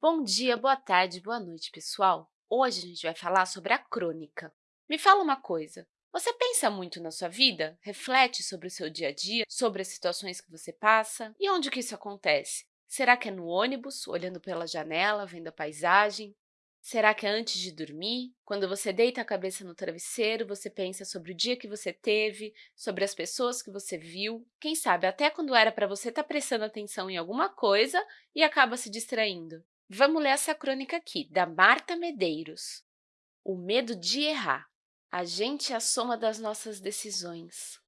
Bom dia, boa tarde, boa noite, pessoal! Hoje a gente vai falar sobre a crônica. Me fala uma coisa, você pensa muito na sua vida? Reflete sobre o seu dia a dia, sobre as situações que você passa? E onde que isso acontece? Será que é no ônibus, olhando pela janela, vendo a paisagem? Será que é antes de dormir? Quando você deita a cabeça no travesseiro, você pensa sobre o dia que você teve, sobre as pessoas que você viu, quem sabe até quando era para você estar tá prestando atenção em alguma coisa e acaba se distraindo. Vamos ler essa crônica aqui, da Marta Medeiros. O medo de errar. A gente é a soma das nossas decisões.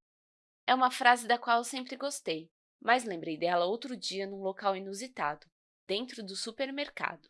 É uma frase da qual eu sempre gostei, mas lembrei dela outro dia num local inusitado, dentro do supermercado.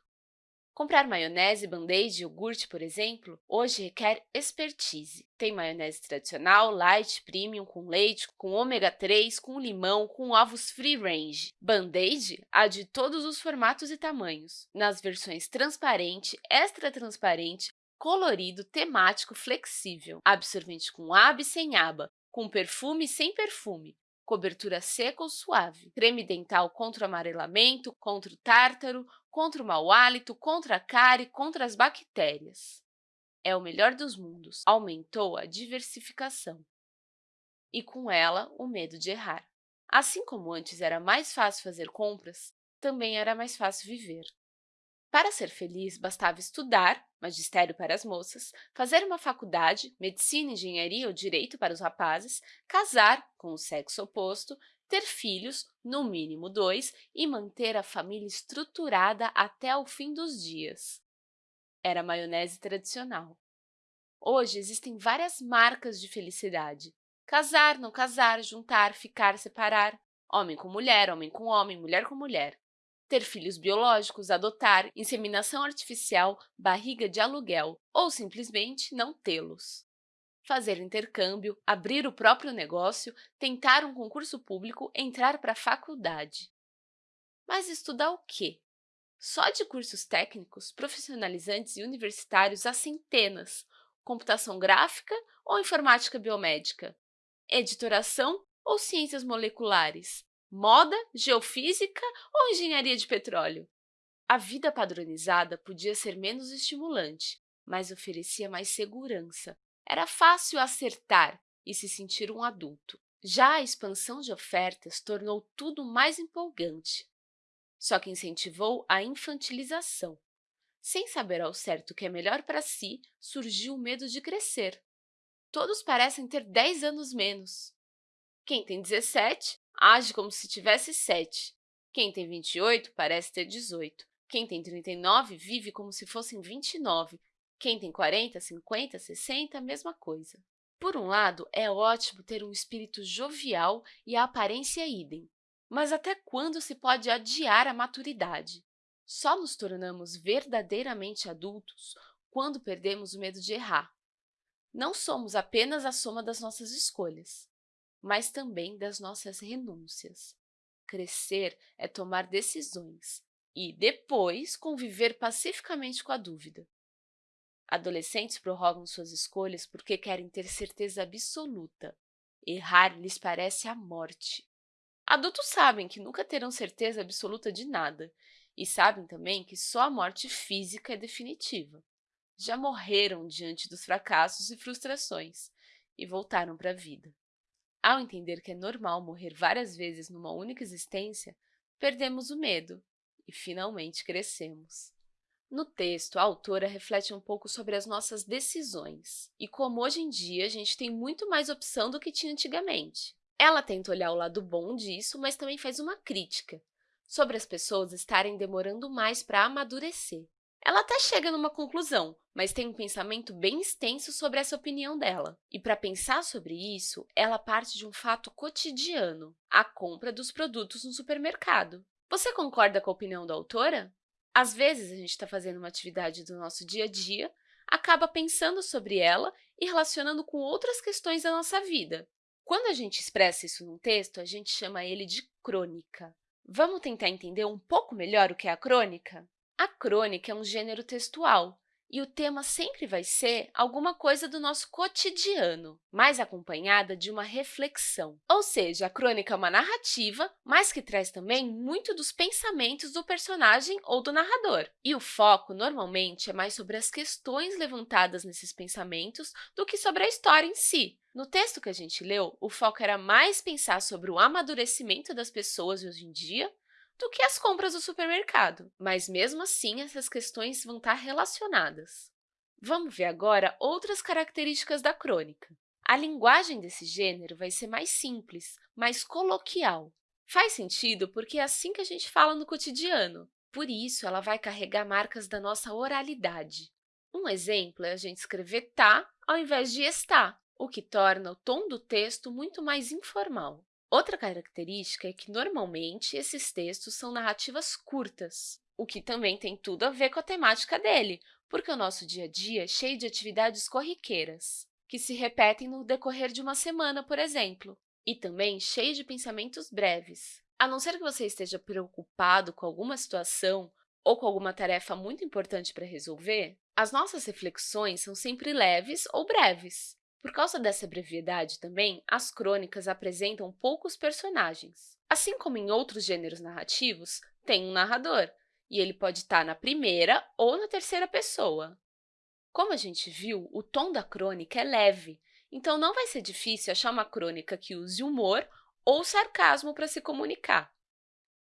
Comprar maionese, band-aid e iogurte, por exemplo, hoje requer expertise. Tem maionese tradicional, light, premium, com leite, com ômega 3, com limão, com ovos free range. Band-aid há de todos os formatos e tamanhos, nas versões transparente, extra transparente, colorido, temático, flexível, absorvente com aba e sem aba, com perfume e sem perfume, cobertura seca ou suave, creme dental contra o amarelamento, contra o tártaro, contra o mau hálito, contra a cárie, contra as bactérias. É o melhor dos mundos, aumentou a diversificação. E com ela, o medo de errar. Assim como antes era mais fácil fazer compras, também era mais fácil viver. Para ser feliz, bastava estudar, magistério para as moças, fazer uma faculdade, medicina, engenharia ou direito para os rapazes, casar com o sexo oposto, ter filhos, no mínimo dois, e manter a família estruturada até o fim dos dias. Era a maionese tradicional. Hoje, existem várias marcas de felicidade. Casar, não casar, juntar, ficar, separar. Homem com mulher, homem com homem, mulher com mulher ter filhos biológicos, adotar, inseminação artificial, barriga de aluguel ou simplesmente não tê-los. Fazer intercâmbio, abrir o próprio negócio, tentar um concurso público, entrar para a faculdade. Mas estudar o quê? Só de cursos técnicos, profissionalizantes e universitários há centenas. Computação gráfica ou informática biomédica? Editoração ou ciências moleculares? Moda, geofísica ou engenharia de petróleo? A vida padronizada podia ser menos estimulante, mas oferecia mais segurança. Era fácil acertar e se sentir um adulto. Já a expansão de ofertas tornou tudo mais empolgante, só que incentivou a infantilização. Sem saber ao certo o que é melhor para si, surgiu o medo de crescer. Todos parecem ter 10 anos menos. Quem tem 17 age como se tivesse 7. Quem tem 28 parece ter 18. Quem tem 39 vive como se fossem 29. Quem tem 40, 50, 60, a mesma coisa. Por um lado, é ótimo ter um espírito jovial e a aparência idem. Mas até quando se pode adiar a maturidade? Só nos tornamos verdadeiramente adultos quando perdemos o medo de errar. Não somos apenas a soma das nossas escolhas mas também das nossas renúncias. Crescer é tomar decisões e, depois, conviver pacificamente com a dúvida. Adolescentes prorrogam suas escolhas porque querem ter certeza absoluta. Errar lhes parece a morte. Adultos sabem que nunca terão certeza absoluta de nada e sabem também que só a morte física é definitiva. Já morreram diante dos fracassos e frustrações e voltaram para a vida. Ao entender que é normal morrer várias vezes numa única existência, perdemos o medo e, finalmente, crescemos. No texto, a autora reflete um pouco sobre as nossas decisões e como hoje em dia a gente tem muito mais opção do que tinha antigamente. Ela tenta olhar o lado bom disso, mas também faz uma crítica sobre as pessoas estarem demorando mais para amadurecer. Ela até chega numa conclusão, mas tem um pensamento bem extenso sobre essa opinião dela. E para pensar sobre isso, ela parte de um fato cotidiano, a compra dos produtos no supermercado. Você concorda com a opinião da autora? Às vezes, a gente está fazendo uma atividade do nosso dia a dia, acaba pensando sobre ela e relacionando com outras questões da nossa vida. Quando a gente expressa isso num texto, a gente chama ele de crônica. Vamos tentar entender um pouco melhor o que é a crônica? A crônica é um gênero textual e o tema sempre vai ser alguma coisa do nosso cotidiano, mas acompanhada de uma reflexão. Ou seja, a crônica é uma narrativa, mas que traz também muito dos pensamentos do personagem ou do narrador. E o foco, normalmente, é mais sobre as questões levantadas nesses pensamentos do que sobre a história em si. No texto que a gente leu, o foco era mais pensar sobre o amadurecimento das pessoas hoje em dia do que as compras do supermercado, mas mesmo assim essas questões vão estar relacionadas. Vamos ver agora outras características da crônica. A linguagem desse gênero vai ser mais simples, mais coloquial. Faz sentido porque é assim que a gente fala no cotidiano, por isso ela vai carregar marcas da nossa oralidade. Um exemplo é a gente escrever tá ao invés de está, o que torna o tom do texto muito mais informal. Outra característica é que, normalmente, esses textos são narrativas curtas, o que também tem tudo a ver com a temática dele, porque o nosso dia a dia é cheio de atividades corriqueiras, que se repetem no decorrer de uma semana, por exemplo, e também cheio de pensamentos breves. A não ser que você esteja preocupado com alguma situação ou com alguma tarefa muito importante para resolver, as nossas reflexões são sempre leves ou breves. Por causa dessa brevidade também, as crônicas apresentam poucos personagens. Assim como em outros gêneros narrativos, tem um narrador, e ele pode estar na primeira ou na terceira pessoa. Como a gente viu, o tom da crônica é leve, então não vai ser difícil achar uma crônica que use humor ou sarcasmo para se comunicar.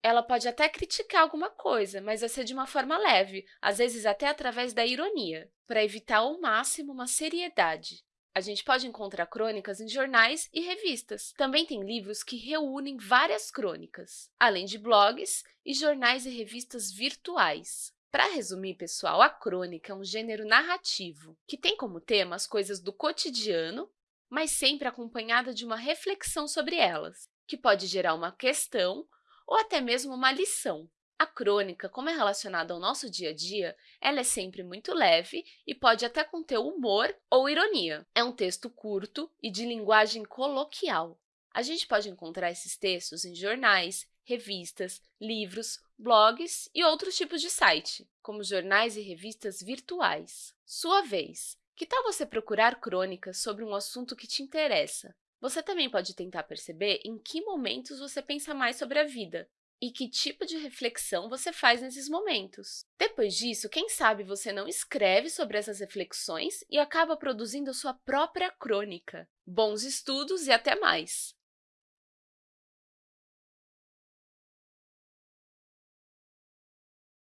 Ela pode até criticar alguma coisa, mas vai ser de uma forma leve, às vezes até através da ironia, para evitar ao máximo uma seriedade. A gente pode encontrar crônicas em jornais e revistas. Também tem livros que reúnem várias crônicas, além de blogs e jornais e revistas virtuais. Para resumir, pessoal, a crônica é um gênero narrativo que tem como tema as coisas do cotidiano, mas sempre acompanhada de uma reflexão sobre elas, que pode gerar uma questão ou até mesmo uma lição. A crônica, como é relacionada ao nosso dia a dia, ela é sempre muito leve e pode até conter humor ou ironia. É um texto curto e de linguagem coloquial. A gente pode encontrar esses textos em jornais, revistas, livros, blogs e outros tipos de site, como jornais e revistas virtuais. Sua vez! Que tal você procurar crônicas sobre um assunto que te interessa? Você também pode tentar perceber em que momentos você pensa mais sobre a vida e que tipo de reflexão você faz nesses momentos. Depois disso, quem sabe você não escreve sobre essas reflexões e acaba produzindo sua própria crônica. Bons estudos e até mais!